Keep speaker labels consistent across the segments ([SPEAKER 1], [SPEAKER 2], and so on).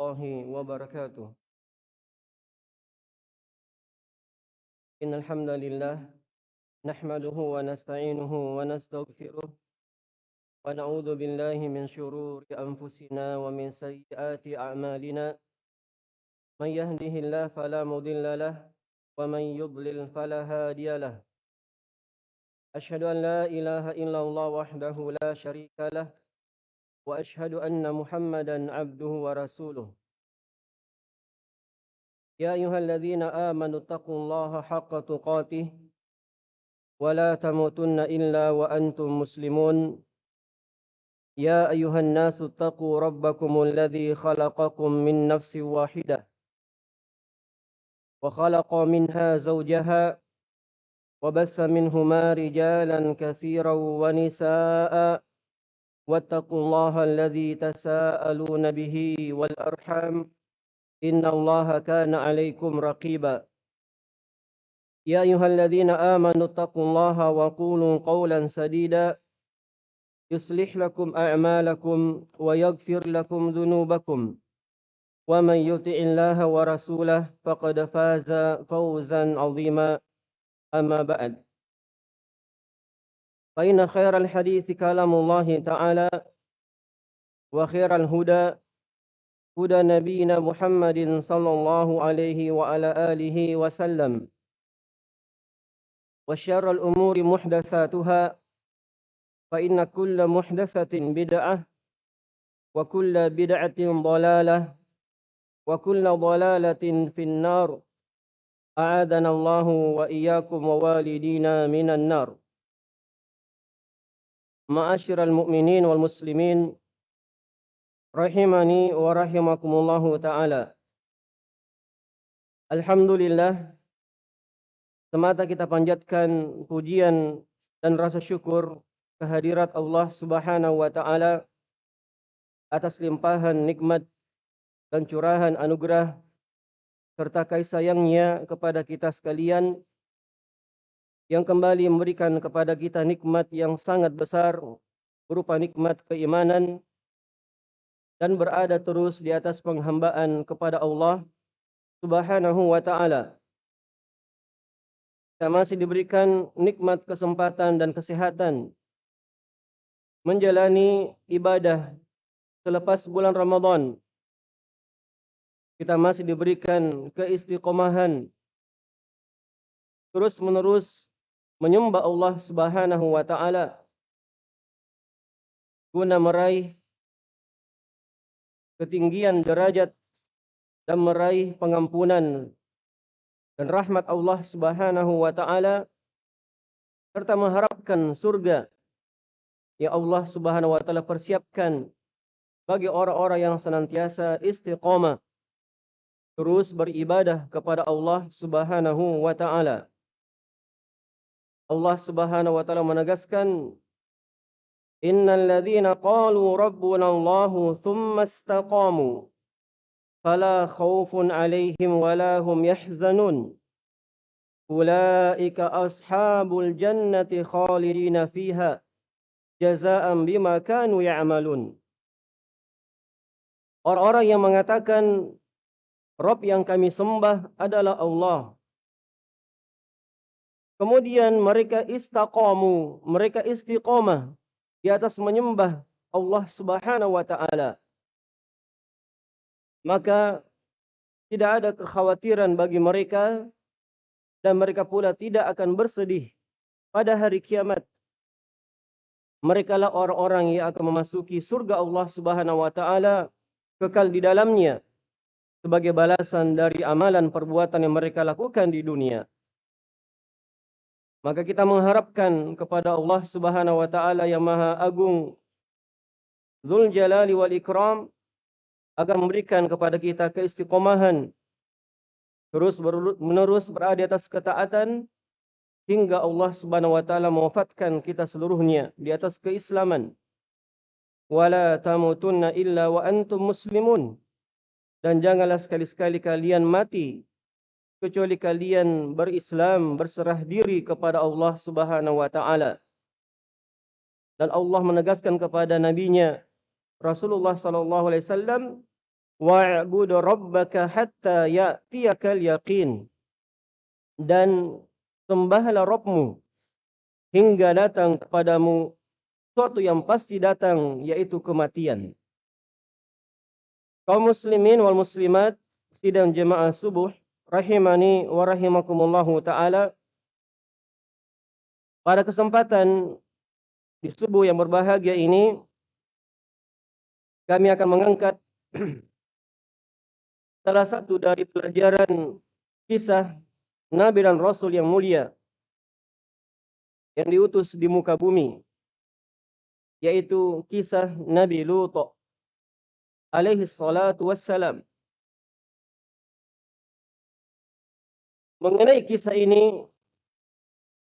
[SPEAKER 1] الله وبركاته. إن الحمد لله نحمده ونستعينه ونستغفره ونعوذ بالله من شرور أنفسنا ومن سيئات أعمالنا. من يهده الله فلا مضل له ومن يضلل فلا هادي له. أشهد أن لا إله إلا الله وحده لا شريك له وأشهد أن محمدا عبده ورسوله. يا أيها الذين آمنوا اتقوا الله حق تقاته ولا تموتن إلا وأنتم مسلمون. يا أيها الناس اتقوا ربكم الذي خلقكم من نفس واحدة وخلق منها زوجها وبث منهما رجالا كثيرا ونساء واتقوا الله الذي تساءلون به والأرحام إن الله كان عليكم رقيبا. يا أيها الذين آمنوا اتقوا الله وقولوا قولا سديدا. يصلح لكم أعمالكم ويغفر لكم ذنوبكم. ومن يطع الله ورسوله فقد فاز فوزا عظيما. أما بعد. فإن خير الحديث كلام الله تعالى وخير الهدى هدى نبينا محمد صلى الله عليه وعلى آله وسلم. وشر الأمور محدثاتها فإن كل محدثة بدعة وكل بدعة ضلالة وكل ضلالة في النار. أعاذنا الله وإياكم ووالدينا من النار. Ma'asyiral mu'minin wal muslimin. Rahimani wa rahimakumullahu taala. Alhamdulillah. Semata kita panjatkan pujian dan rasa syukur kehadirat Allah Subhanahu wa taala atas limpahan nikmat dan curahan anugerah serta kasih sayangnya kepada kita sekalian yang kembali memberikan kepada kita nikmat yang sangat besar berupa nikmat keimanan dan berada terus di atas penghambaan kepada Allah Subhanahu wa taala. Kita masih diberikan nikmat kesempatan dan kesehatan menjalani ibadah selepas bulan Ramadan. Kita masih diberikan keistiqomahan terus menerus menyembah Allah Subhanahu wa taala guna meraih ketinggian derajat dan meraih pengampunan dan rahmat Allah Subhanahu wa taala serta mengharapkan surga yang Allah Subhanahu wa taala persiapkan bagi orang-orang yang senantiasa istiqamah terus beribadah kepada Allah Subhanahu wa taala. Allah Subhanahu wa taala menegaskan إن الذين قالوا ربنا الله ثم استقاموا فلا خوف عليهم ولا هم يحزنون أولئك أصحاب الجنة خالدين فيها جزاء بما كانوا يعملون Orang-orang yang mengatakan Rob yang kami sembah adalah Allah. Kemudian mereka istaqamu, mereka istiqomah di atas menyembah Allah Subhanahu wa taala. Maka tidak ada kekhawatiran bagi mereka dan mereka pula tidak akan bersedih pada hari kiamat. Mereka lah orang-orang yang akan memasuki surga Allah Subhanahu wa taala kekal di dalamnya sebagai balasan dari amalan perbuatan yang mereka lakukan di dunia. Maka kita mengharapkan kepada Allah Subhanahu wa taala yang Maha Agung Zul Jalali wal Ikram agar memberikan kepada kita keistiqomahan terus menerus berada di atas ketaatan hingga Allah Subhanahu wa taala mewafatkan kita seluruhnya di atas keislaman. Wala tamutunna illa wa antum muslimun. Dan janganlah sekali-sekali kalian mati kecuali kalian berislam berserah diri kepada Allah Subhanahu wa taala. Dan Allah menegaskan kepada nabinya Rasulullah sallallahu alaihi wasallam, wa'bud rabbaka hatta ya'tiyakal yaqin dan sembahlah Rabbmu hingga datang kepadamu suatu yang pasti datang yaitu kematian. Kaum muslimin wal muslimat sidang jemaah subuh rahimani wa rahimakumullahu taala. Pada kesempatan di subuh yang berbahagia ini kami akan mengangkat salah satu dari pelajaran kisah Nabi dan Rasul yang mulia yang diutus di muka bumi yaitu kisah Nabi Lut alaihi salatu wassalam mengenai kisah ini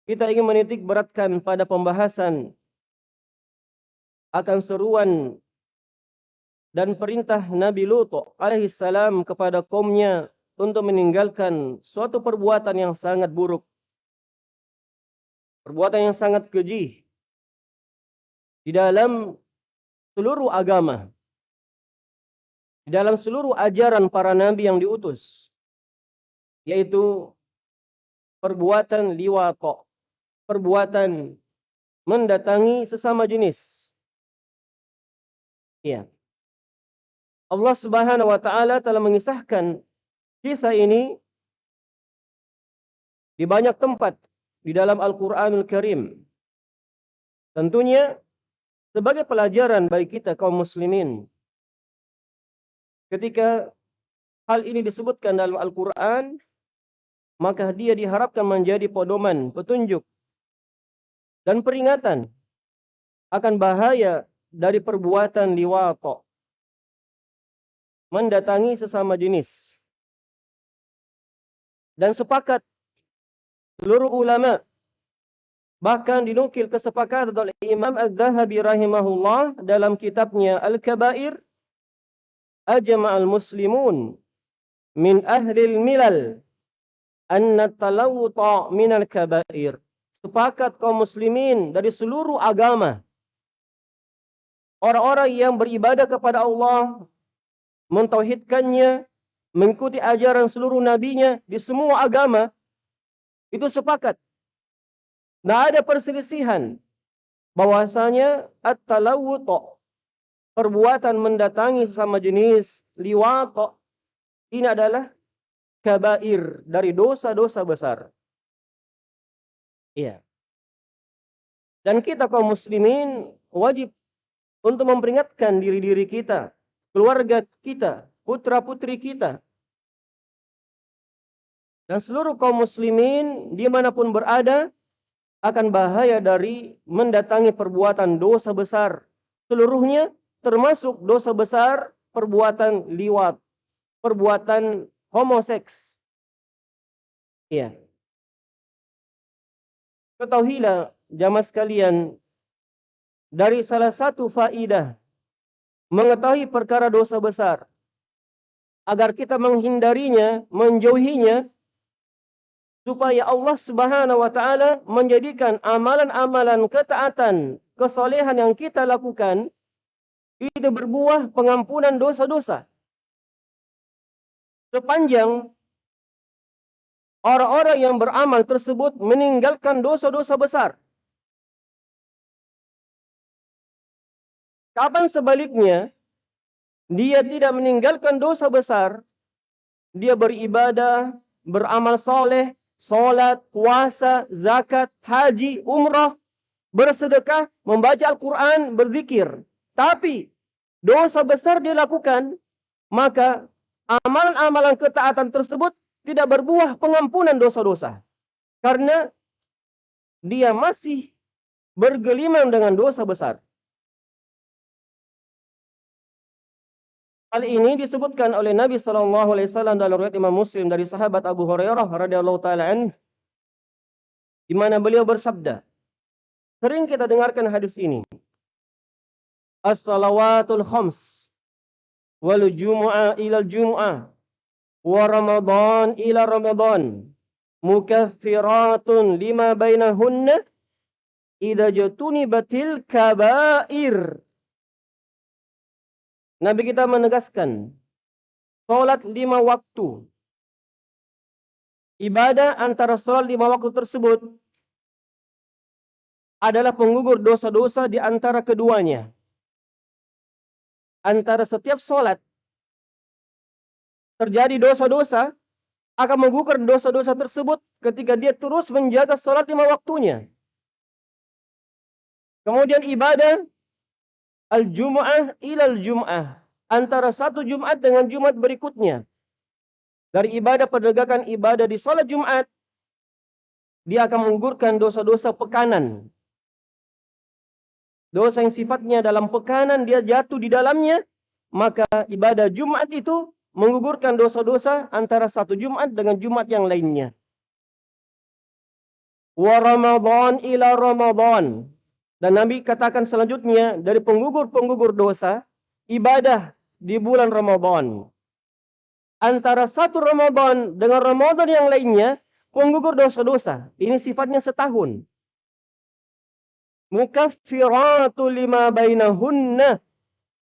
[SPEAKER 1] kita ingin menitik beratkan pada pembahasan akan seruan dan perintah Nabi Lut alaihi salam kepada kaumnya untuk meninggalkan suatu perbuatan yang sangat buruk. Perbuatan yang sangat keji di dalam seluruh agama. Di dalam seluruh ajaran para nabi yang diutus. Yaitu perbuatan liwato. Perbuatan mendatangi sesama jenis. Ya. Allah Subhanahu wa taala telah mengisahkan kisah ini di banyak tempat di dalam Al-Qur'anul Karim. Tentunya sebagai pelajaran bagi kita kaum muslimin. Ketika hal ini disebutkan dalam Al-Qur'an, maka dia diharapkan menjadi pedoman, petunjuk dan peringatan akan bahaya dari perbuatan liwato mendatangi sesama jenis. Dan sepakat seluruh ulama bahkan dinukil kesepakatan oleh Imam Az-Zahabi rahimahullah dalam kitabnya Al-Kabair ajma'al muslimun min ahli al-milal anna talawuta min al-kabair sepakat kaum muslimin dari seluruh agama orang-orang yang beribadah kepada Allah mentauhidkannya, mengikuti ajaran seluruh nabinya di semua agama, itu sepakat. Tidak ada perselisihan bahwasanya at-talawuto perbuatan mendatangi sesama jenis liwato ini adalah kabair dari dosa-dosa besar. Iya. Dan kita kaum muslimin wajib untuk memperingatkan diri-diri kita keluarga kita, putra-putri kita, dan seluruh kaum muslimin di mana pun berada akan bahaya dari mendatangi perbuatan dosa besar. Seluruhnya termasuk dosa besar perbuatan liwat, perbuatan homoseks. Ya. Ketahuilah jamaah sekalian dari salah satu faidah mengetahui perkara dosa besar agar kita menghindarinya, menjauhinya supaya Allah Subhanahu wa taala menjadikan amalan-amalan ketaatan, kesolehan yang kita lakukan itu berbuah pengampunan dosa-dosa. Sepanjang orang-orang yang beramal tersebut meninggalkan dosa-dosa besar. Kapan sebaliknya dia tidak meninggalkan dosa besar, dia beribadah, beramal soleh, solat, puasa, zakat, haji, umrah, bersedekah, membaca Al-Quran, berzikir. Tapi dosa besar dia lakukan, maka amalan-amalan ketaatan tersebut tidak berbuah pengampunan dosa-dosa. Karena dia masih bergelimang dengan dosa besar. Hal ini disebutkan oleh Nabi sallallahu alaihi wasallam dalam riwayat Imam Muslim dari sahabat Abu Hurairah radhiyallahu taala di mana beliau bersabda Sering kita dengarkan hadis ini As-salawatul khams wal jumu'ah ila jumu'ah wa ramadan ila ramadan mukaffiratun lima bainahunna idza batil kaba'ir Nabi kita menegaskan Salat lima waktu. Ibadah antara salat lima waktu tersebut adalah penggugur dosa-dosa di antara keduanya. Antara setiap salat terjadi dosa-dosa akan menggugurkan dosa-dosa tersebut ketika dia terus menjaga salat lima waktunya. Kemudian ibadah al-jum'ah ilal jum'ah. Antara satu Jumat dengan Jumat berikutnya. Dari ibadah penegakan ibadah di salat Jumat. Dia akan menggugurkan dosa-dosa pekanan. Dosa yang sifatnya dalam pekanan dia jatuh di dalamnya. Maka ibadah Jumat itu menggugurkan dosa-dosa antara satu Jumat dengan Jumat yang lainnya. Wa Ramadan ila Ramadan. Dan Nabi katakan selanjutnya dari penggugur-penggugur dosa, ibadah di bulan Ramadan. Antara satu Ramadan dengan Ramadan yang lainnya, penggugur dosa-dosa. Ini sifatnya setahun. Mukaffiratu lima bainahunna.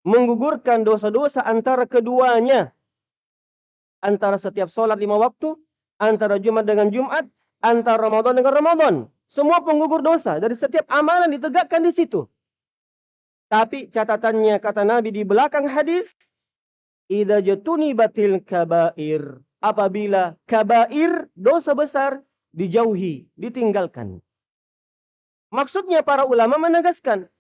[SPEAKER 1] Menggugurkan dosa-dosa antara keduanya. Antara setiap sholat lima waktu, antara Jumat dengan Jumat, antara Ramadan dengan Ramadan. Semua penggugur dosa dari setiap amalan ditegakkan di situ. Tapi catatannya kata Nabi di belakang hadis, "Idza jatuni batil kabair." Apabila kabair dosa besar dijauhi, ditinggalkan. Maksudnya para ulama menegaskan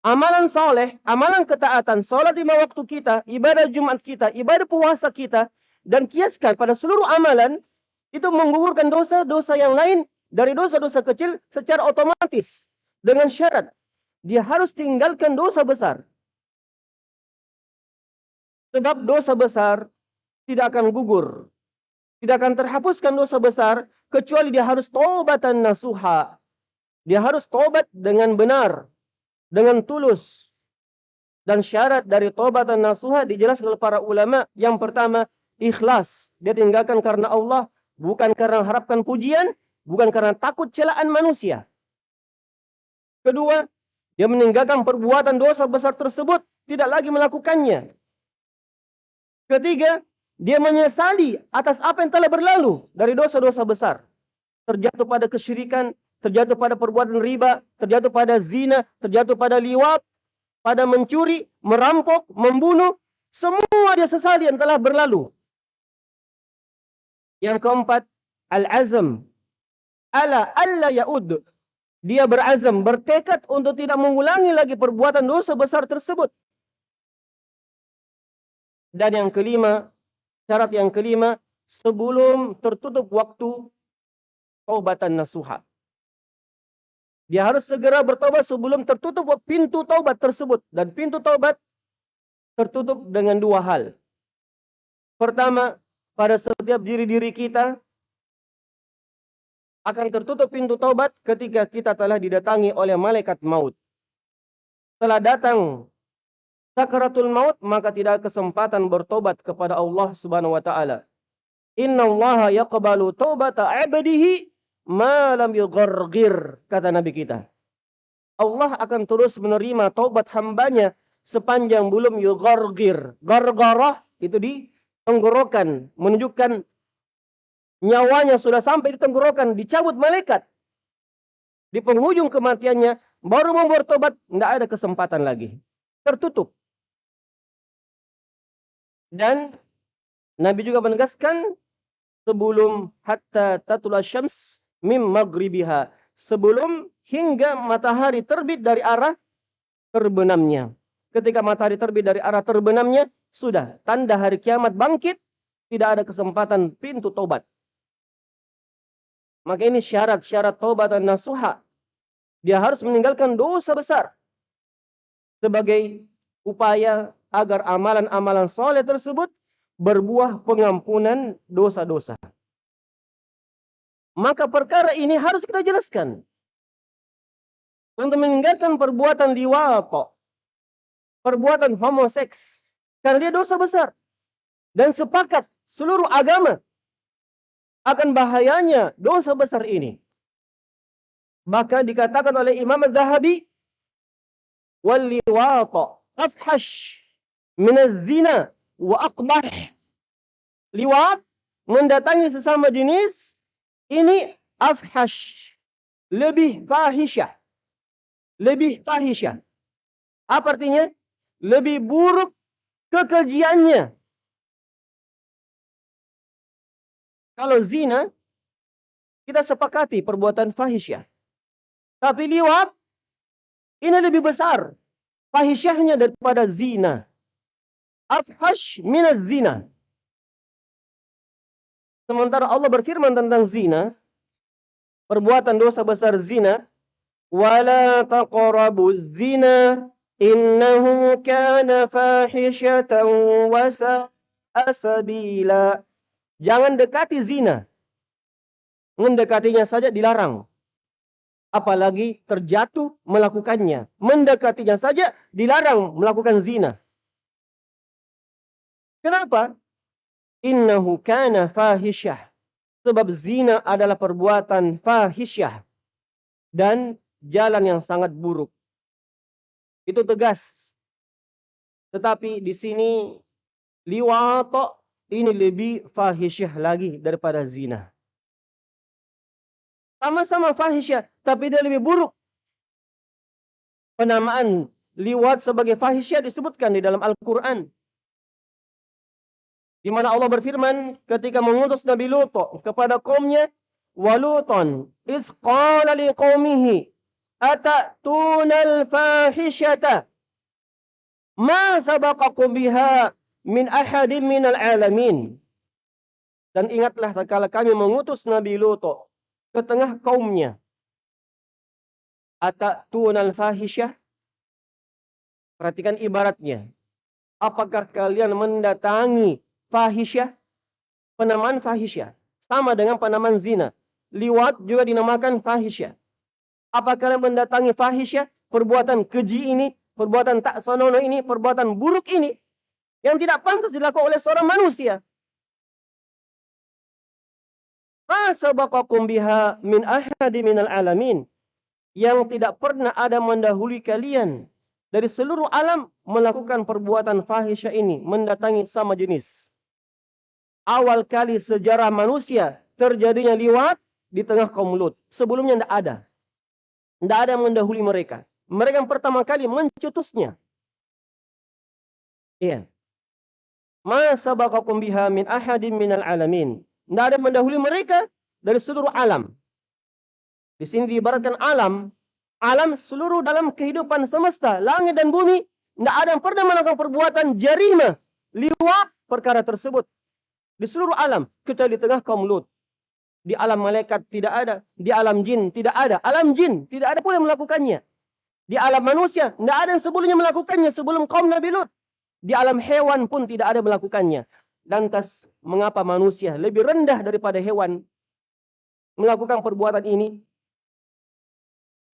[SPEAKER 1] amalan soleh, amalan ketaatan, sholat lima waktu kita, ibadah Jumat kita, ibadah puasa kita, dan kiaskan pada seluruh amalan itu menggugurkan dosa-dosa yang lain dari dosa-dosa kecil secara otomatis dengan syarat dia harus tinggalkan dosa besar. Sebab dosa besar tidak akan gugur. Tidak akan terhapuskan dosa besar kecuali dia harus taubatan nasuha. Dia harus tobat dengan benar, dengan tulus. Dan syarat dari taubatan nasuha dijelaskan oleh para ulama. Yang pertama, ikhlas. Dia tinggalkan karena Allah, bukan karena harapkan pujian, bukan karena takut celaan manusia. Kedua, dia meninggalkan perbuatan dosa besar tersebut, tidak lagi melakukannya. Ketiga, dia menyesali atas apa yang telah berlalu dari dosa-dosa besar. Terjatuh pada kesyirikan, terjatuh pada perbuatan riba, terjatuh pada zina, terjatuh pada liwat, pada mencuri, merampok, membunuh. Semua dia sesali yang telah berlalu. Yang keempat, al-azam ala alla yaud. Dia berazam, bertekad untuk tidak mengulangi lagi perbuatan dosa besar tersebut. Dan yang kelima, syarat yang kelima, sebelum tertutup waktu taubatan nasuha. Dia harus segera bertobat sebelum tertutup pintu taubat tersebut. Dan pintu taubat tertutup dengan dua hal. Pertama, pada setiap diri-diri kita akan tertutup pintu taubat ketika kita telah didatangi oleh malaikat maut. Setelah datang sakaratul maut, maka tidak kesempatan bertobat kepada Allah Subhanahu wa taala. Inna Allah yaqbalu taubata 'abdihi ma lam yughargir, kata Nabi kita. Allah akan terus menerima taubat hambanya sepanjang belum yughargir. Gargarah itu di tenggorokan, menunjukkan nyawanya sudah sampai di tenggorokan, dicabut malaikat. Di penghujung kematiannya, baru mau bertobat, tidak ada kesempatan lagi. Tertutup. Dan Nabi juga menegaskan sebelum hatta tatula syams mim maghribiha. Sebelum hingga matahari terbit dari arah terbenamnya. Ketika matahari terbit dari arah terbenamnya, sudah tanda hari kiamat bangkit, tidak ada kesempatan pintu tobat. Maka ini syarat-syarat taubat dan nasuha. Dia harus meninggalkan dosa besar. Sebagai upaya agar amalan-amalan soleh tersebut berbuah pengampunan dosa-dosa. Maka perkara ini harus kita jelaskan. Untuk meninggalkan perbuatan liwato. Perbuatan homoseks. Karena dia dosa besar. Dan sepakat seluruh agama akan bahayanya dosa besar ini. Maka dikatakan oleh Imam Az-Zahabi wal liwata afhash min az-zina wa aqbah liwat, mendatangi sesama jenis, ini afhash. Lebih fahisyah. Lebih fahisyah. Apa artinya? Lebih buruk kekejiannya. Kalau zina, kita sepakati perbuatan fahisyah. Tapi liwat, ini lebih besar. Fahisyahnya daripada zina. Afhash minaz zina. Sementara Allah berfirman tentang zina, perbuatan dosa besar zina, wala taqrabuz zina innahu kana fahishatan wa sabila. Jangan dekati zina. Mendekatinya saja dilarang. Apalagi terjatuh melakukannya. Mendekatinya saja dilarang melakukan zina. Kenapa? Innahu kana fahisyah. Sebab zina adalah perbuatan fahisyah. Dan jalan yang sangat buruk. Itu tegas. Tetapi di sini liwato ini lebih fahisyah lagi daripada zina. Sama-sama fahisyah, tapi dia lebih buruk. Penamaan liwat sebagai fahisyah disebutkan di dalam Al-Quran. Di mana Allah berfirman ketika mengutus Nabi Lut kepada kaumnya, "Waluton iz qala liqaumihi atatuna al-fahishata ma sabaqakum biha min ahadin minal alamin." Dan ingatlah tatkala kami mengutus Nabi Lut ke tengah kaumnya. Atatuna al-fahisyah Perhatikan ibaratnya. Apakah kalian mendatangi fahisyah, penamaan fahisyah. Sama dengan penamaan zina. Liwat juga dinamakan fahisyah. Apakah kalian mendatangi fahisyah, perbuatan keji ini, perbuatan tak senonoh ini, perbuatan buruk ini, yang tidak pantas dilakukan oleh seorang manusia. Fasabaqakum biha min ahadi minal alamin. Yang tidak pernah ada mendahului kalian dari seluruh alam melakukan perbuatan fahisyah ini, mendatangi sama jenis awal kali sejarah manusia terjadinya liwat di tengah kaum Lut. Sebelumnya tidak ada. Tidak ada yang mendahului mereka. Mereka yang pertama kali mencetusnya. Iya. Ma sabaqakum biha min ahadin minal alamin. Tidak ada yang mendahului mereka dari seluruh alam. Di sini diibaratkan alam. Alam seluruh dalam kehidupan semesta. Langit dan bumi. Tidak ada yang pernah melakukan perbuatan jarima. Liwat perkara tersebut. Di seluruh alam, kita di tengah kaum Lut. Di alam malaikat tidak ada, di alam jin tidak ada, alam jin tidak ada pun yang melakukannya. Di alam manusia tidak ada yang sebelumnya melakukannya sebelum kaum Nabi Lut. Di alam hewan pun tidak ada melakukannya. Lantas mengapa manusia lebih rendah daripada hewan melakukan perbuatan ini?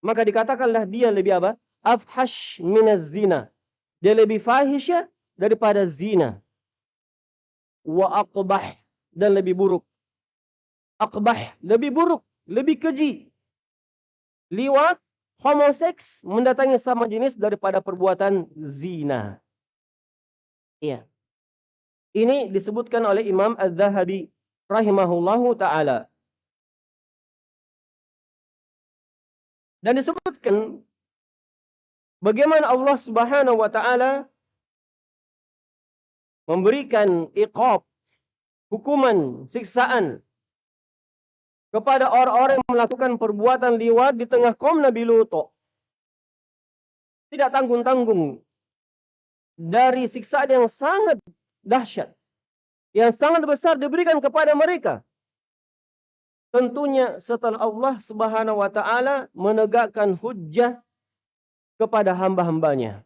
[SPEAKER 1] Maka dikatakanlah dia lebih apa? Afhash minaz zina. Dia lebih fahisyah daripada zina wa aqbah dan lebih buruk. Aqbah lebih buruk, lebih keji. Liwat, homoseks mendatangi sama jenis daripada perbuatan zina. Iya. Ini disebutkan oleh Imam Az-Zahabi rahimahullahu taala. Dan disebutkan bagaimana Allah Subhanahu wa taala memberikan iqab, hukuman, siksaan kepada orang-orang yang melakukan perbuatan liwat di tengah kaum Nabi Lut. Tidak tanggung-tanggung dari siksaan yang sangat dahsyat, yang sangat besar diberikan kepada mereka. Tentunya setelah Allah Subhanahu wa taala menegakkan hujjah kepada hamba-hambanya.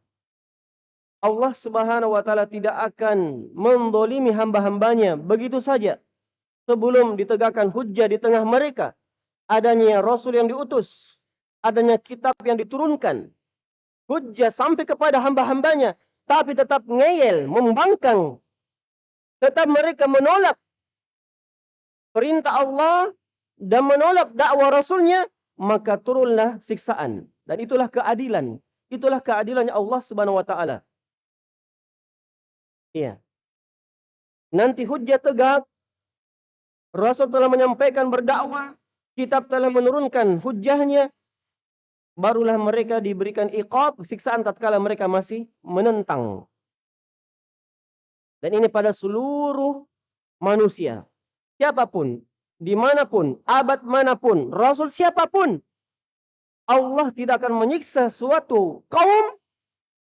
[SPEAKER 1] Allah Subhanahu wa taala tidak akan mendolimi hamba-hambanya. Begitu saja. Sebelum ditegakkan hujjah di tengah mereka adanya rasul yang diutus adanya kitab yang diturunkan hujjah sampai kepada hamba-hambanya tapi tetap ngeyel membangkang. Tetap mereka menolak perintah Allah dan menolak dakwah rasulnya maka turunlah siksaan. Dan itulah keadilan. Itulah keadilannya Allah Subhanahu wa taala Iya. nanti hujjah tegak, Rasul telah menyampaikan berdakwah, kitab telah menurunkan hujjahnya, barulah mereka diberikan iqab, siksaan tatkala mereka masih menentang. Dan ini pada seluruh manusia. Siapa pun, di mana pun, abad mana pun, Rasul siapa pun, Allah tidak akan menyiksa suatu kaum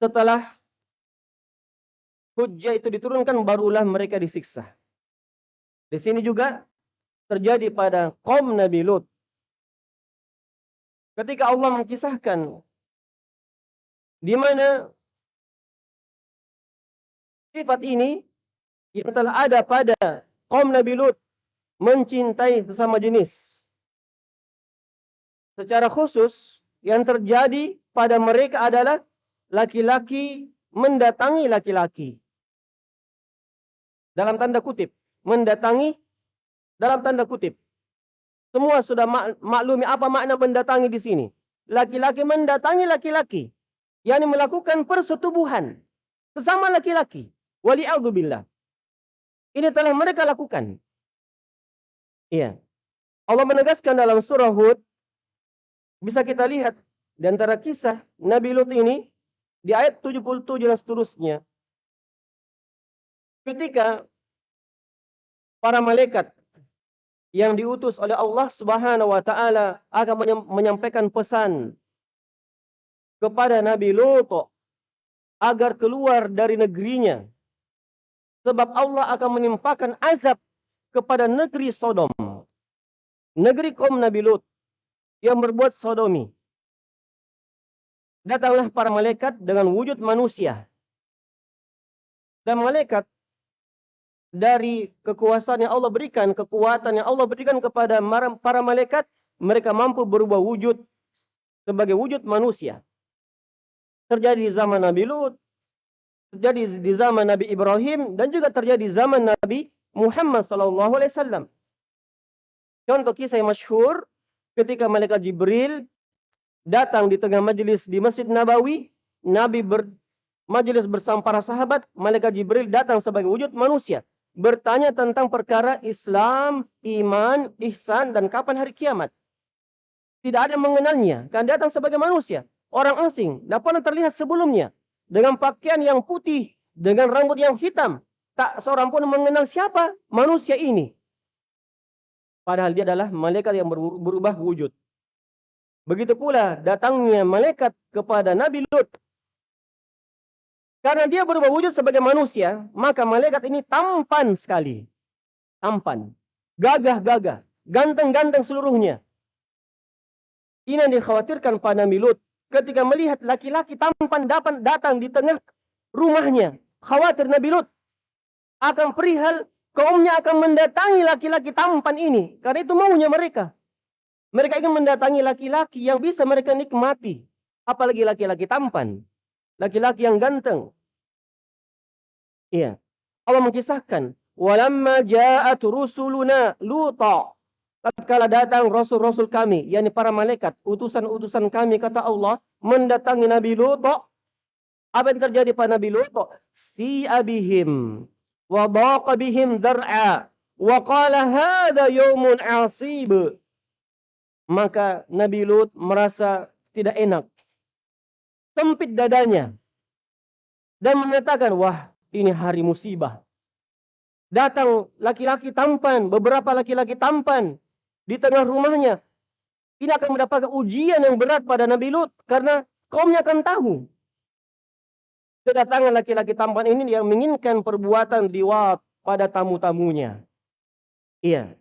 [SPEAKER 1] setelah hujjah itu diturunkan barulah mereka disiksa. Di sini juga terjadi pada kaum Nabi Lut. Ketika Allah mengisahkan di mana sifat ini yang telah ada pada kaum Nabi Lut mencintai sesama jenis secara khusus yang terjadi pada mereka adalah laki-laki mendatangi laki-laki. Dalam tanda kutip, mendatangi dalam tanda kutip. Semua sudah mak maklumi apa makna mendatangi di sini. Laki-laki mendatangi laki-laki, yakni melakukan persetubuhan sesama laki-laki. Wali'adzubillah. Ini telah mereka lakukan. Iya. Allah menegaskan dalam surah Hud bisa kita lihat di antara kisah Nabi Lut ini di ayat 77 dan seterusnya. Ketika para malaikat yang diutus oleh Allah Subhanahu wa taala akan menyampaikan pesan kepada Nabi Lut agar keluar dari negerinya sebab Allah akan menimpakan azab kepada negeri Sodom negeri kaum Nabi Lut yang berbuat sodomi. Datanglah para malaikat dengan wujud manusia. Dan malaikat dari kekuasaan yang Allah berikan, kekuatan yang Allah berikan kepada para malaikat, mereka mampu berubah wujud sebagai wujud manusia. Terjadi di zaman Nabi Lut, terjadi di zaman Nabi Ibrahim, dan juga terjadi di zaman Nabi Muhammad SAW. Contoh kisah yang masyhur ketika malaikat Jibril datang di tengah majelis di Masjid Nabawi, Nabi ber, majelis bersama para sahabat, malaikat Jibril datang sebagai wujud manusia, bertanya tentang perkara Islam, iman, ihsan dan kapan hari kiamat. Tidak ada yang mengenalnya, kan datang sebagai manusia, orang asing, tidak pernah terlihat sebelumnya dengan pakaian yang putih, dengan rambut yang hitam. Tak seorang pun mengenal siapa manusia ini. Padahal dia adalah malaikat yang berubah wujud. Begitu pula datangnya malaikat kepada Nabi Lut. Karena dia berubah wujud sebagai manusia, maka malaikat ini tampan sekali. Tampan. Gagah-gagah. Ganteng-ganteng seluruhnya. Ini yang dikhawatirkan pada Nabi Lut. Ketika melihat laki-laki tampan dapat datang di tengah rumahnya. Khawatir Nabi Lut akan perihal kaumnya akan mendatangi laki-laki tampan ini. Karena itu maunya mereka. Mereka ingin mendatangi laki-laki yang bisa mereka nikmati. Apalagi laki-laki tampan. Laki-laki yang ganteng. Iya. Allah mengisahkan. Walamma ja'at rusuluna luta. Tatkala datang rasul-rasul kami, yakni para malaikat, utusan-utusan kami kata Allah mendatangi Nabi Lut. Apa yang terjadi pada Nabi Lut? Si abihim wa daqa bihim dar'a wa qala hadha yawmun asib maka Nabi Lut merasa tidak enak sempit dadanya dan mengatakan wah ini hari musibah datang laki-laki tampan beberapa laki-laki tampan di tengah rumahnya ini akan mendapatkan ujian yang berat pada Nabi Lut karena kaumnya akan tahu kedatangan laki-laki tampan ini yang menginginkan perbuatan liwat pada tamu-tamunya. Iya.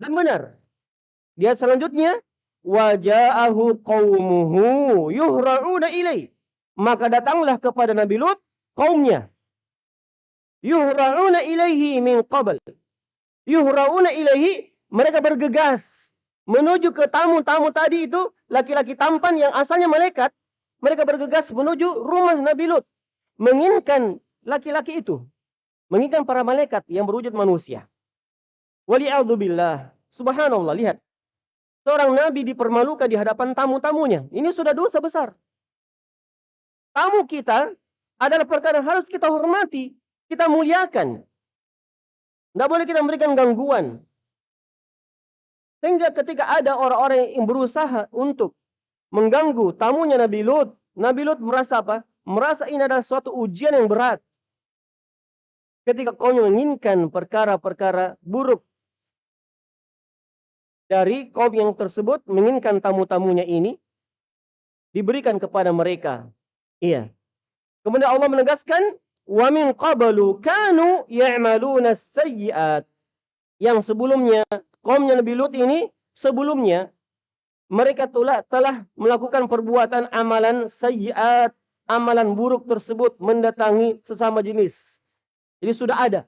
[SPEAKER 1] Dan benar. Dia selanjutnya waja'ahu qaumuhu yuhra'una ilai. Maka datanglah kepada Nabi Lut kaumnya. Yuhra'una ilaihi min qabl. Yuhra'una ilaihi mereka bergegas menuju ke tamu-tamu tadi itu laki-laki tampan yang asalnya malaikat mereka bergegas menuju rumah Nabi Lut. Menginginkan laki-laki itu. Menginginkan para malaikat yang berwujud manusia. Wali'adzubillah. Subhanallah, lihat. Seorang Nabi dipermalukan di hadapan tamu-tamunya. Ini sudah dosa besar. Tamu kita adalah perkara yang harus kita hormati. Kita muliakan. Tidak boleh kita memberikan gangguan. Sehingga ketika ada orang-orang yang berusaha untuk mengganggu tamunya Nabi Lut, Nabi Lut merasa apa? Merasa ini adalah suatu ujian yang berat. Ketika kau menginginkan perkara-perkara buruk dari kaum yang tersebut, menginginkan tamu-tamunya ini diberikan kepada mereka. Iya. Kemudian Allah menegaskan, "Wa min qablu kanu ya'maluna sayyi'at." Yang sebelumnya kaumnya Nabi Lut ini sebelumnya mereka telah, telah melakukan perbuatan amalan sayyiat, amalan buruk tersebut mendatangi sesama jenis. Jadi sudah ada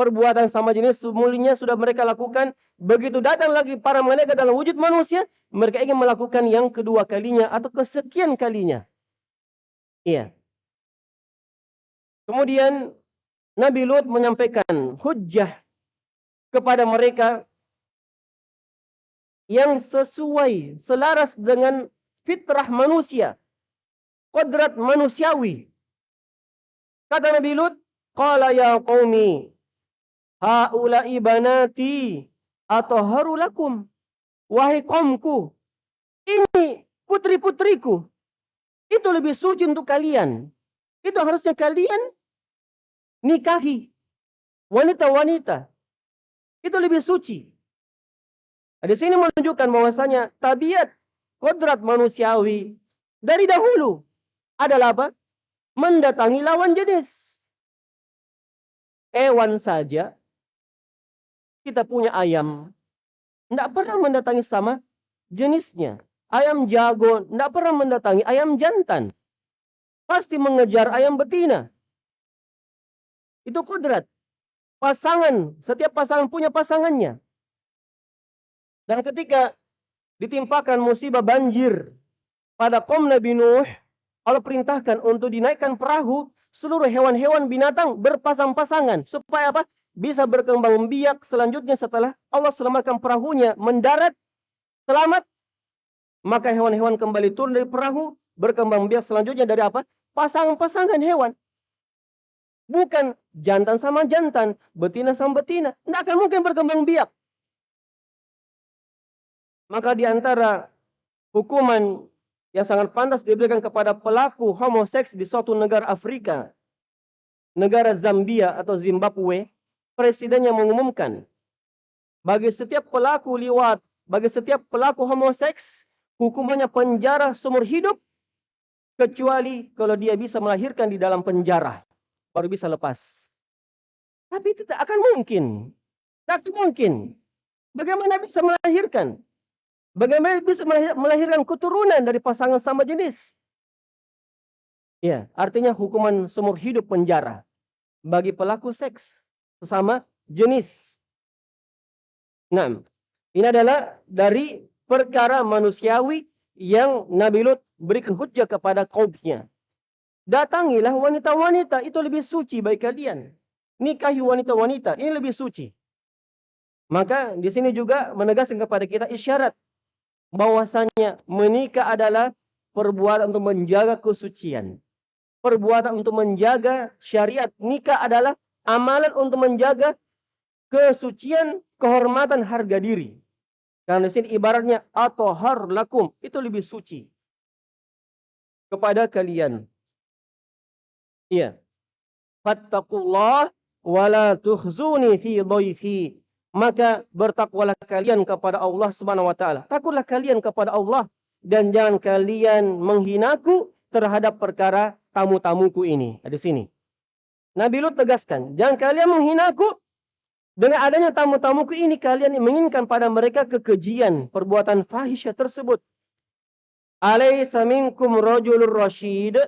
[SPEAKER 1] perbuatan sama jenis sebelumnya sudah mereka lakukan. Begitu datang lagi para malaikat dalam wujud manusia, mereka ingin melakukan yang kedua kalinya atau kesekian kalinya. Iya. Kemudian Nabi Lut menyampaikan hujjah kepada mereka yang sesuai, selaras dengan fitrah manusia, kodrat manusiawi. Kata Nabi Lut, Qala ya qaumi, haula'i banati atahharu lakum. Wahai kaumku, ini putri-putriku. Itu lebih suci untuk kalian. Itu harusnya kalian nikahi wanita-wanita. Itu lebih suci. Nah, di sini menunjukkan bahwasanya tabiat kodrat manusiawi dari dahulu adalah apa? Mendatangi lawan jenis. Hewan saja kita punya ayam, tidak pernah mendatangi sama jenisnya. Ayam jago tidak pernah mendatangi ayam jantan. Pasti mengejar ayam betina. Itu kodrat. Pasangan, setiap pasangan punya pasangannya. Dan ketika ditimpakan musibah banjir pada kaum Nabi Nuh, Allah perintahkan untuk dinaikkan perahu seluruh hewan-hewan binatang berpasang-pasangan supaya apa? Bisa berkembang biak selanjutnya setelah Allah selamatkan perahunya mendarat selamat maka hewan-hewan kembali turun dari perahu berkembang biak selanjutnya dari apa? Pasangan-pasangan hewan. Bukan jantan sama jantan, betina sama betina. Tidak akan mungkin berkembang biak. Maka di antara hukuman yang sangat pantas diberikan kepada pelaku homoseks di suatu negara Afrika, negara Zambia atau Zimbabwe, presidennya mengumumkan bagi setiap pelaku liwat, bagi setiap pelaku homoseks, hukumannya penjara seumur hidup kecuali kalau dia bisa melahirkan di dalam penjara baru bisa lepas. Tapi itu tak akan mungkin. Tak mungkin. Bagaimana bisa melahirkan? Bagaimana bisa melahirkan keturunan dari pasangan sama jenis? Ya, artinya hukuman seumur hidup penjara bagi pelaku seks sesama jenis. Nah, ini adalah dari perkara manusiawi yang Nabi Lut berikan hujah kepada kaumnya. Datangilah wanita-wanita, itu lebih suci bagi kalian. Nikahi wanita-wanita, ini lebih suci. Maka di sini juga menegaskan kepada kita isyarat bahwasanya menikah adalah perbuatan untuk menjaga kesucian. Perbuatan untuk menjaga syariat. Nikah adalah amalan untuk menjaga kesucian, kehormatan, harga diri. Karena di sini ibaratnya atohar lakum itu lebih suci kepada kalian. Iya. Fattakullah wala tuhzuni fi dhaifi maka bertakwalah kalian kepada Allah Subhanahu wa taala. Takutlah kalian kepada Allah dan jangan kalian menghinaku terhadap perkara tamu-tamuku ini. Ada sini. Nabi Lut tegaskan, jangan kalian menghinaku dengan adanya tamu-tamuku ini kalian menginginkan pada mereka kekejian perbuatan fahisyah tersebut. Alaysa minkum rajulur rasyid?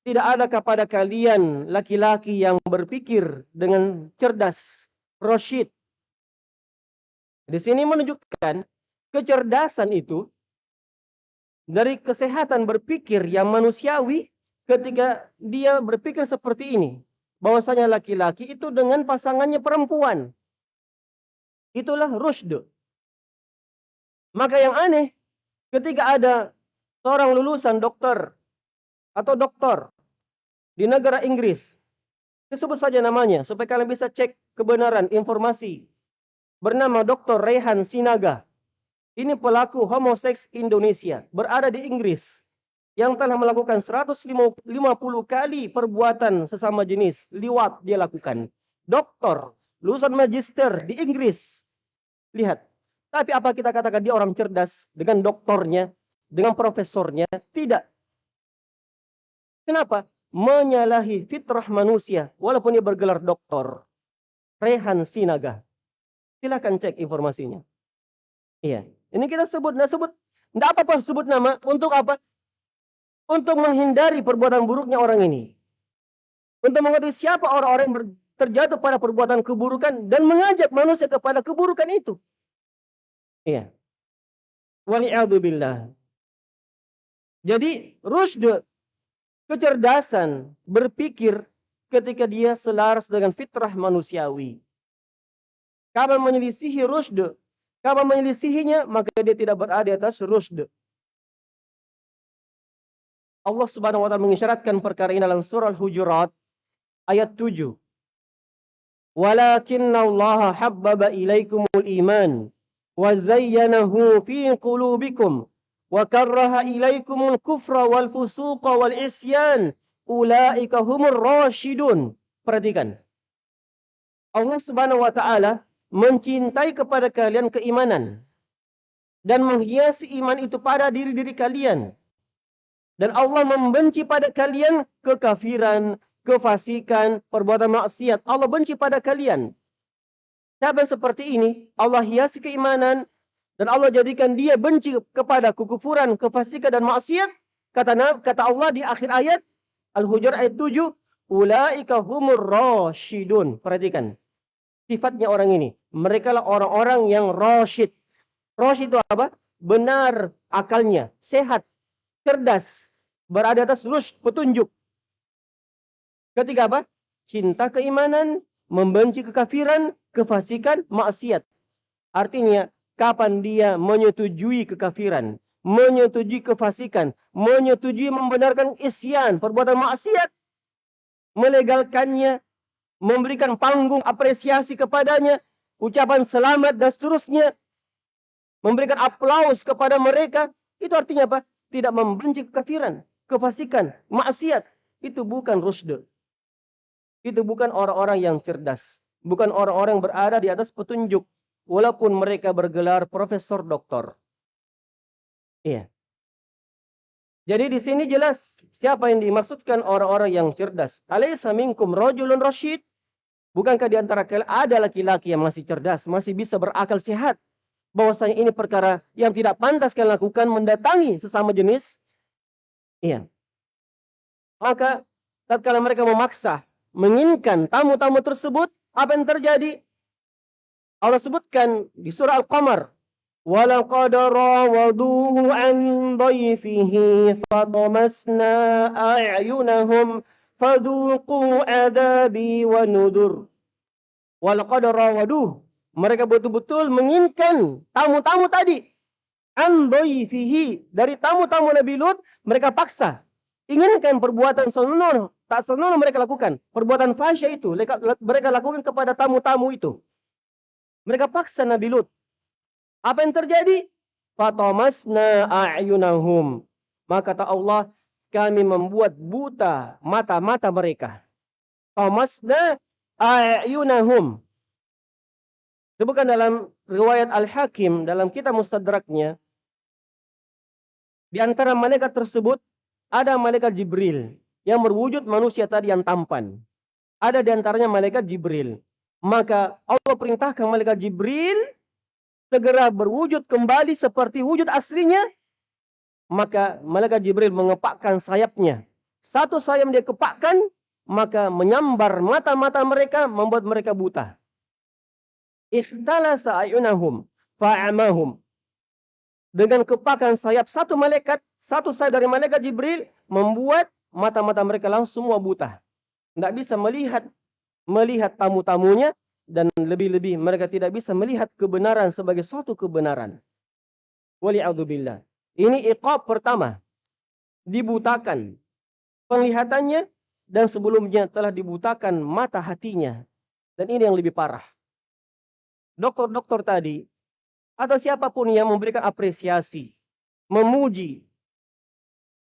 [SPEAKER 1] Tidak ada kepada kalian laki-laki yang berpikir dengan cerdas, rasyid, di sini menunjukkan kecerdasan itu dari kesehatan berpikir yang manusiawi ketika dia berpikir seperti ini. Bahwasanya laki-laki itu dengan pasangannya perempuan. Itulah rusd. Maka yang aneh ketika ada seorang lulusan dokter atau doktor di negara Inggris Sebut saja namanya supaya kalian bisa cek kebenaran informasi. Bernama Dr. Rehan Sinaga. Ini pelaku homoseks Indonesia, berada di Inggris yang telah melakukan 150 kali perbuatan sesama jenis liwat dia lakukan. Doktor, lulusan magister di Inggris. Lihat. Tapi apa kita katakan dia orang cerdas dengan doktornya, dengan profesornya? Tidak. Kenapa? menyalahi fitrah manusia walaupun dia bergelar doktor. Rehan Sinaga. Silakan cek informasinya. Iya. Ini kita sebut, nah sebut, enggak apa-apa sebut nama untuk apa? Untuk menghindari perbuatan buruknya orang ini. Untuk mengetahui siapa orang-orang yang terjatuh pada perbuatan keburukan dan mengajak manusia kepada keburukan itu. Iya. Wali'adzubillah. Jadi, rusd kecerdasan berpikir ketika dia selaras dengan fitrah manusiawi. Kalau menyelisihi rusd, kalau menyelisihinya maka dia tidak berada atas rusd. Allah Subhanahu wa taala mengisyaratkan perkara ini dalam surah Al-Hujurat ayat 7. Walakinna Allah habbaba ilaikumul iman wa zayyanahu fi qulubikum wa karraha ilaikumul kufra wal fusuqa wal isyan ulaika humur rasyidun. Perhatikan. Allah Subhanahu wa taala mencintai kepada kalian keimanan dan menghiasi iman itu pada diri-diri kalian. Dan Allah membenci pada kalian kekafiran, kefasikan, perbuatan maksiat. Allah benci pada kalian. Siapa seperti ini, Allah hiasi keimanan dan Allah jadikan dia benci kepada kekufuran, kefasikan dan maksiat. Kata kata Allah di akhir ayat Al-Hujurat ayat 7, ulaika humur rasyidun. Perhatikan. Sifatnya orang ini, mereka lah orang-orang yang rasyid. Rasyid itu apa? Benar akalnya, sehat, cerdas, berada atas lurus petunjuk. Ketiga apa? Cinta keimanan, membenci kekafiran, kefasikan, maksiat. Artinya kapan dia menyetujui kekafiran, menyetujui kefasikan, menyetujui membenarkan isyan, perbuatan maksiat, melegalkannya, memberikan panggung apresiasi kepadanya, ucapan selamat dan seterusnya, memberikan aplaus kepada mereka, itu artinya apa? Tidak membenci kekafiran, kefasikan, maksiat. Itu bukan rusd. Itu bukan orang-orang yang cerdas. Bukan orang-orang yang berada di atas petunjuk walaupun mereka bergelar profesor doktor. Iya. Jadi di sini jelas siapa yang dimaksudkan orang-orang yang cerdas. Alaysa minkum rajulun rasyid? Bukankah di antara kalian ada laki-laki yang masih cerdas, masih bisa berakal sehat? Bahwasanya ini perkara yang tidak pantas kalian lakukan mendatangi sesama jenis. Iya. Maka tatkala mereka memaksa menginginkan tamu-tamu tersebut, apa yang terjadi? Allah sebutkan di surah Al-Qamar وَلَقَدْ رَاوَضُوهُ عَنْ ضَيْفِهِ فَطَمَسْنَا أَعْيُنَهُمْ فَذُوقُوا عَذَابِي وَنُذُرْ وَلَقَدْ رَاوَضُوهُ Mereka betul-betul menginginkan tamu-tamu tadi. An fihi dari tamu-tamu Nabi Lut mereka paksa inginkan perbuatan senonoh tak senonoh mereka lakukan perbuatan fahsyah itu mereka lakukan kepada tamu-tamu itu mereka paksa Nabi Lut. Apa yang terjadi? Fatamasna a'yunahum. Maka kata Allah, kami membuat buta mata-mata mereka. Tamasna a'yunahum. Sebutkan dalam riwayat Al-Hakim dalam kitab Mustadraknya di antara malaikat tersebut ada malaikat Jibril yang berwujud manusia tadi yang tampan. Ada di antaranya malaikat Jibril. Maka Allah perintahkan malaikat Jibril segera berwujud kembali seperti wujud aslinya. Maka malaikat Jibril mengepakkan sayapnya. Satu sayap dia kepakkan, maka menyambar mata-mata mereka, membuat mereka buta. Ikhtalasa ayunahum fa'amahum. Dengan kepakan sayap satu malaikat, satu sayap dari malaikat Jibril, membuat mata-mata mereka langsung semua buta. Tidak bisa melihat melihat tamu-tamunya dan lebih-lebih mereka tidak bisa melihat kebenaran sebagai suatu kebenaran. Wali'adzubillah. Ini iqab pertama. Dibutakan. Penglihatannya dan sebelumnya telah dibutakan mata hatinya. Dan ini yang lebih parah. Dokter-dokter tadi atau siapa pun yang memberikan apresiasi, memuji,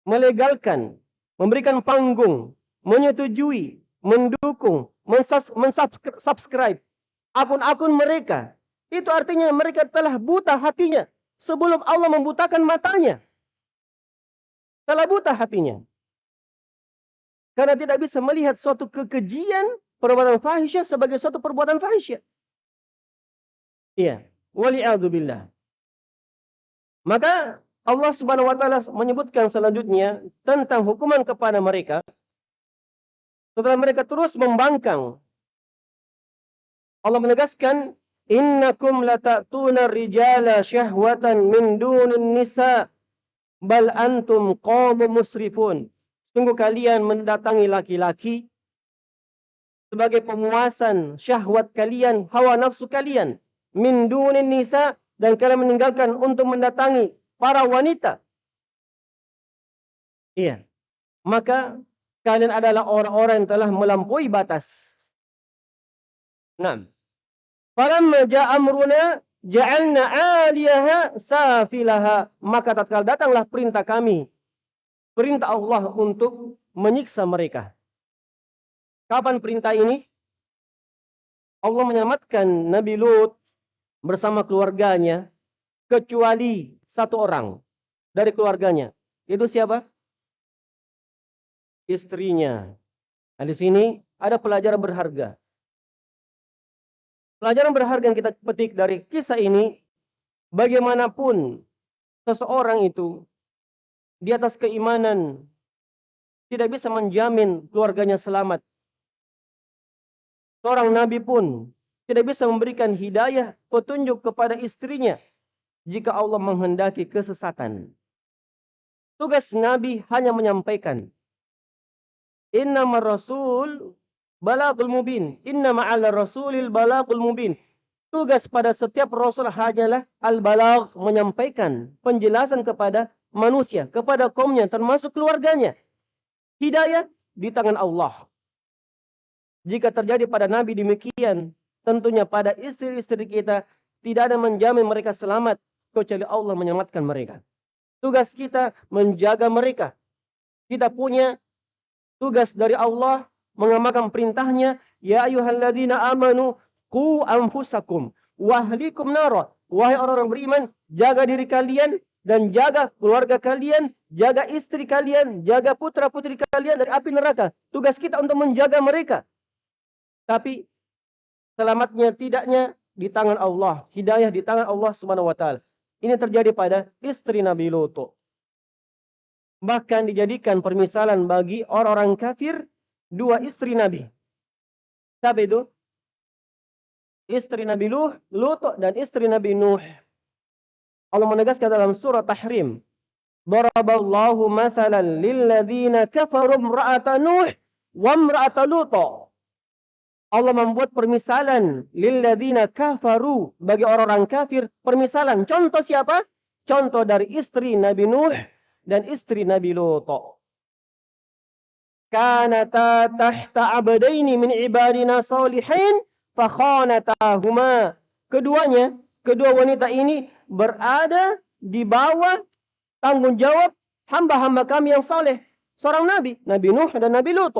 [SPEAKER 1] melegalkan, memberikan panggung, menyetujui, mendukung, mensubscribe akun-akun mereka. Itu artinya mereka telah buta hatinya sebelum Allah membutakan matanya. Telah buta hatinya. Karena tidak bisa melihat suatu kekejian perbuatan fahisyah sebagai suatu perbuatan fahisyah. Iya. Wali'adzubillah. Maka Allah subhanahu wa ta'ala menyebutkan selanjutnya tentang hukuman kepada mereka. Setelah mereka terus membangkang. Allah menegaskan, Innakum lata'tuna rijala syahwatan min dunin nisa' bal antum qawmu musrifun. Sungguh kalian mendatangi laki-laki sebagai pemuasan syahwat kalian, hawa nafsu kalian. Min dunin nisa dan kalian meninggalkan untuk mendatangi para wanita. Iya. Maka kalian adalah orang-orang yang telah melampaui batas. Nah. Falamma ja'a amruna ja'alna 'aliyaha safilaha. Maka tatkala datanglah perintah kami perintah Allah untuk menyiksa mereka. Kapan perintah ini? Allah menyelamatkan Nabi Lut bersama keluarganya kecuali satu orang dari keluarganya. Itu siapa? Istrinya. Nah, di sini ada pelajaran berharga. Pelajaran berharga yang kita petik dari kisah ini, bagaimanapun seseorang itu di atas keimanan tidak bisa menjamin keluarganya selamat. Seorang nabi pun tidak bisa memberikan hidayah petunjuk kepada istrinya jika Allah menghendaki kesesatan. Tugas nabi hanya menyampaikan. Inna rasul balagul mubin. Inna ma'ala rasulil balagul mubin. Tugas pada setiap rasul hanyalah al-balag menyampaikan penjelasan kepada manusia, kepada kaumnya, termasuk keluarganya. Hidayah di tangan Allah. Jika terjadi pada Nabi demikian, tentunya pada istri-istri kita tidak ada menjamin mereka selamat kecuali Allah menyelamatkan mereka. Tugas kita menjaga mereka. Kita punya tugas dari Allah mengamalkan perintahnya, ya ayyuhalladzina amanu qu anfusakum wahlikum nara. Wahai orang-orang beriman, jaga diri kalian dan jaga keluarga kalian, jaga istri kalian, jaga putra-putri kalian dari api neraka. Tugas kita untuk menjaga mereka. Tapi selamatnya tidaknya di tangan Allah, hidayah di tangan Allah Subhanahu wa taala. Ini terjadi pada istri Nabi Lut. Bahkan dijadikan permisalan bagi orang-orang kafir dua istri Nabi. Siapa itu? Istri Nabi Lut, Lut dan istri Nabi Nuh. Allah menegaskan dalam surah Tahrim. Daraballahu mathalan lilladzina kafaru imra'ata Nuh wa imra'ata Lut. Allah membuat permisalan lilladzina kafaru bagi orang-orang kafir, permisalan. Contoh siapa? Contoh dari istri Nabi Nuh dan istri Nabi Lut. Kanata tahta abdaini min ibadina salihin fakhanatahuma. Keduanya, kedua wanita ini berada di bawah tanggung jawab hamba-hamba kami yang saleh. Seorang nabi, Nabi Nuh dan Nabi Lut.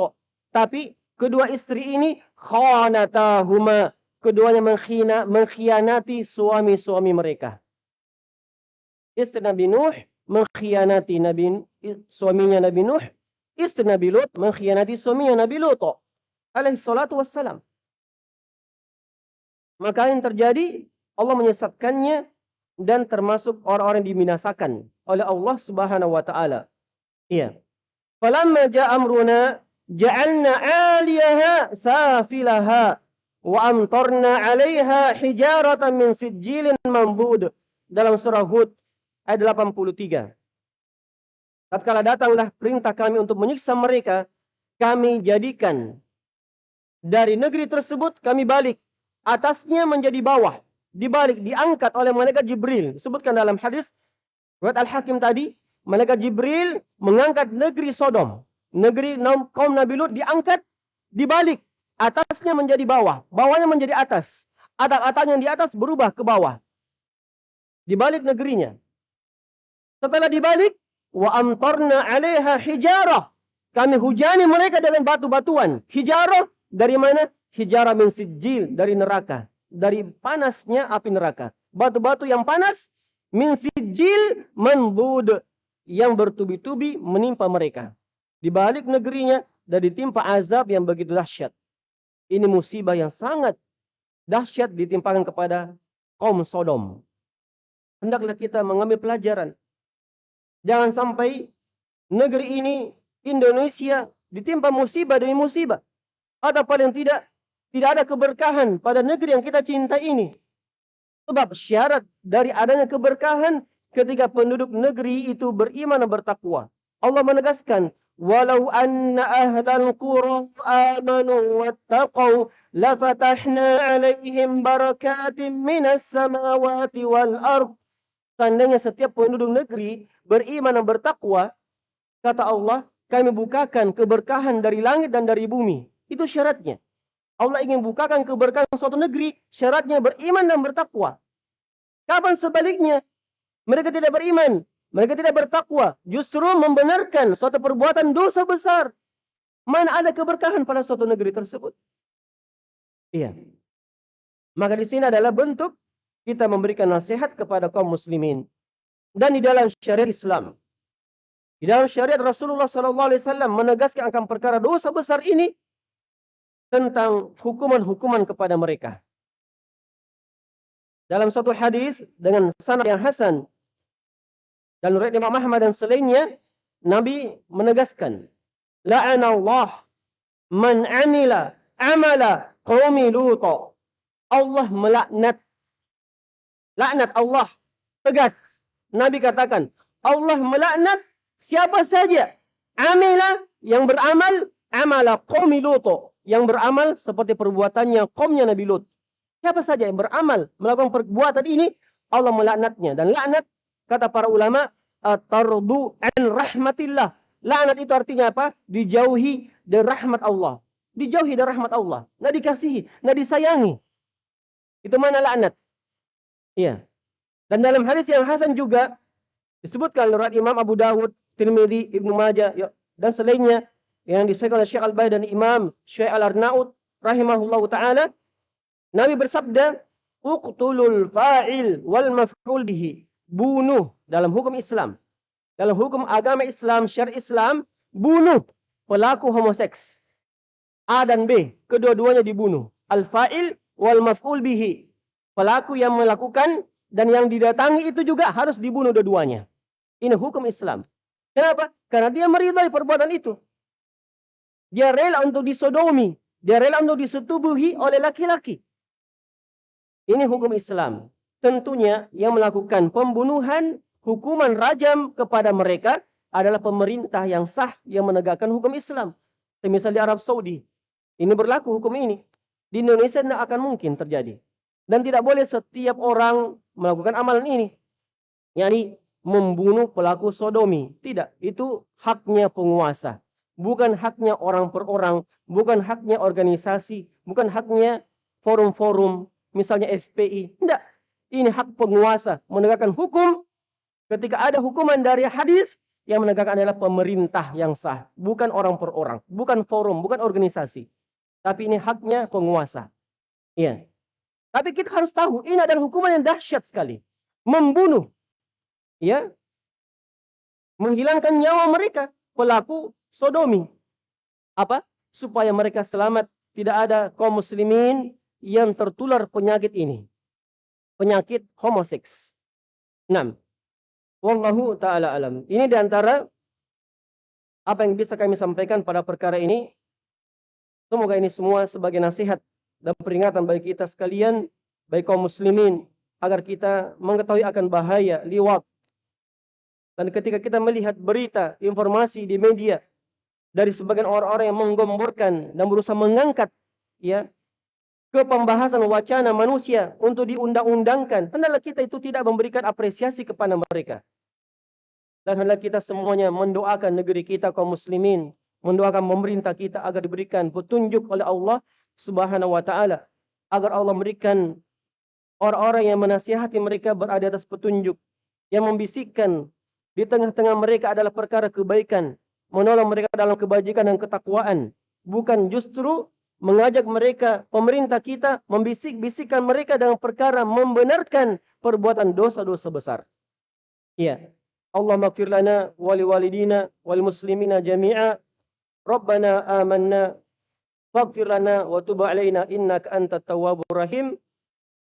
[SPEAKER 1] Tapi kedua istri ini khanatahuma. Keduanya menghina, mengkhianati suami-suami mereka. Istri Nabi Nuh mengkhianati Nabi suaminya Nabi Nuh. Istri Nabi Lut mengkhianati suaminya Nabi Lut. Alaihi salatu wassalam. Maka yang terjadi Allah menyesatkannya dan termasuk orang-orang yang diminasakan oleh Allah Subhanahu wa taala. Iya. Falamma ja'a amruna ja'alna 'aliyaha safilaha wa amtarna 'alaiha hijaratan min sijilin mambud dalam surah Hud ayat 83. Tatkala datanglah perintah kami untuk menyiksa mereka, kami jadikan dari negeri tersebut kami balik atasnya menjadi bawah dibalik diangkat oleh malaikat Jibril. Disebutkan dalam hadis riwayat Al-Hakim tadi, malaikat Jibril mengangkat negeri Sodom, negeri kaum Nabi Lut diangkat dibalik. Atasnya menjadi bawah, bawahnya menjadi atas. Atap-atap yang di atas berubah ke bawah. Dibalik negerinya. Setelah dibalik, wa amtarna 'alaiha hijarah. Kami hujani mereka dengan batu-batuan. Hijarah dari mana? Hijarah min sijil dari neraka, dari panasnya api neraka. Batu-batu yang panas min sijil mandud yang bertubi-tubi menimpa mereka. Di balik negerinya dan ditimpa azab yang begitu dahsyat. Ini musibah yang sangat dahsyat ditimpakan kepada kaum Sodom. Hendaklah kita mengambil pelajaran. Jangan sampai negeri ini Indonesia ditimpa musibah demi musibah. Atau paling tidak tidak ada keberkahan pada negeri yang kita cinta ini. Sebab syarat dari adanya keberkahan ketika penduduk negeri itu beriman dan bertakwa. Allah menegaskan, "Walau anna ahlal qura amanu wattaqau lafatahna 'alaihim barakatim minas samawati wal ard." Seandainya setiap penduduk negeri beriman dan bertakwa, kata Allah, kami bukakan keberkahan dari langit dan dari bumi. Itu syaratnya. Allah ingin bukakan keberkahan suatu negeri, syaratnya beriman dan bertakwa. Kapan sebaliknya? Mereka tidak beriman, mereka tidak bertakwa, justru membenarkan suatu perbuatan dosa besar. Mana ada keberkahan pada suatu negeri tersebut? Iya. Maka di sini adalah bentuk kita memberikan nasihat kepada kaum muslimin dan di dalam syariat Islam. Di dalam syariat Rasulullah SAW menegaskan akan perkara dosa besar ini tentang hukuman-hukuman kepada mereka. Dalam suatu hadis dengan sanad yang hasan dan riwayat Imam Ahmad dan selainnya Nabi menegaskan la'ana Allah man amila amala qaumi Lut. Allah melaknat laknat Allah tegas Nabi katakan Allah melaknat siapa saja amila yang beramal amala qaumi Lut yang beramal seperti perbuatannya kaumnya Nabi Lut. Siapa saja yang beramal melakukan perbuatan ini, Allah melaknatnya. Dan laknat, kata para ulama, tardu an rahmatillah. Laknat itu artinya apa? Dijauhi dari rahmat Allah. Dijauhi dari rahmat Allah. Nggak dikasihi, nggak disayangi. Itu mana laknat? Iya. Dan dalam hadis yang hasan juga disebutkan oleh Imam Abu Dawud, Tirmidzi, Ibnu Majah, ya, dan selainnya yang disebutkan oleh Syekh Al-Bani dan Imam Syekh Al-Arnaud rahimahullahu taala Nabi bersabda uqtulul fa'il wal maf'ul bihi bunuh dalam hukum Islam dalam hukum agama Islam syariat Islam bunuh pelaku homoseks. A dan B kedua-duanya dibunuh. Al fa'il wal maf'ul bihi. Pelaku yang melakukan dan yang didatangi itu juga harus dibunuh dua-duanya. Ini hukum Islam. Kenapa? Karena dia meridai perbuatan itu. Dia rela untuk disodomi. Dia rela untuk disetubuhi oleh laki-laki. Ini hukum Islam. Tentunya yang melakukan pembunuhan, hukuman rajam kepada mereka adalah pemerintah yang sah yang menegakkan hukum Islam. Semisal di Arab Saudi. Ini berlaku hukum ini. Di Indonesia tidak akan mungkin terjadi. Dan tidak boleh setiap orang melakukan amalan ini. Yani membunuh pelaku sodomi. Tidak. Itu haknya penguasa bukan haknya orang per orang, bukan haknya organisasi, bukan haknya forum-forum, misalnya FPI. Tidak. Ini hak penguasa menegakkan hukum. Ketika ada hukuman dari hadis yang menegakkan adalah pemerintah yang sah, bukan orang per orang, bukan forum, bukan organisasi. Tapi ini haknya penguasa. Iya. Tapi kita harus tahu ini adalah hukuman yang dahsyat sekali. Membunuh. Ya. Menghilangkan nyawa mereka pelaku sodomi. Apa? Supaya mereka selamat. Tidak ada kaum muslimin yang tertular penyakit ini. Penyakit homoseks. 6. Wallahu ta'ala alam. Ini di antara apa yang bisa kami sampaikan pada perkara ini. Semoga ini semua sebagai nasihat dan peringatan bagi kita sekalian, baik kaum muslimin, agar kita mengetahui akan bahaya liwat. Dan ketika kita melihat berita, informasi di media, dari sebagian orang-orang yang menggemburkan dan berusaha mengangkat ya ke pembahasan wacana manusia untuk diundang-undangkan. Hendaklah kita itu tidak memberikan apresiasi kepada mereka. Dan hendaklah kita semuanya mendoakan negeri kita kaum muslimin. Mendoakan pemerintah kita agar diberikan petunjuk oleh Allah Subhanahu wa taala. Agar Allah memberikan orang-orang yang menasihati mereka berada atas petunjuk. Yang membisikkan di tengah-tengah mereka adalah perkara kebaikan. Menolong mereka dalam kebajikan dan ketakwaan. Bukan justru mengajak mereka pemerintah kita membisik-bisikkan mereka dalam perkara membenarkan perbuatan dosa-dosa besar. Ya. اللهم اغفر لنا ولوالدينا والمسلمين جميعا ربنا آمنا فاغفر لنا وتب علينا إنك أنت التواب الرحيم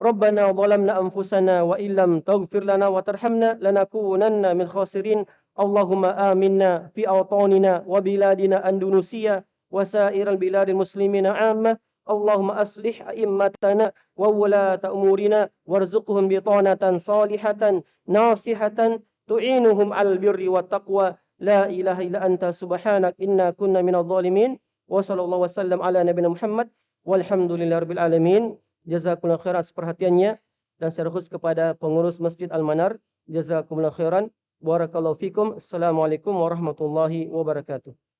[SPEAKER 1] ربنا ظلمنا أنفسنا وإن لم تغفر لنا وترحمنا لنكونن من خاسرين اللهم آمنا في أوطاننا وبلادنا أندونيسيا وسائر البلاد المسلمين عامة اللهم أصلح أئمتنا وولاة أمورنا وارزقهم بطانة صالحة ناصحة tu'inuhum al birri wa taqwa la ilaha illa anta subhanak inna kunna minadh dhalimin wa sallallahu wasallam ala nabi Muhammad walhamdulillahirabbil alamin. Jazakumullah khairan perhatiannya dan secara khusus kepada pengurus Masjid Al Manar jazakumullah khairan. Barakallahu fikum. Assalamualaikum warahmatullahi wabarakatuh.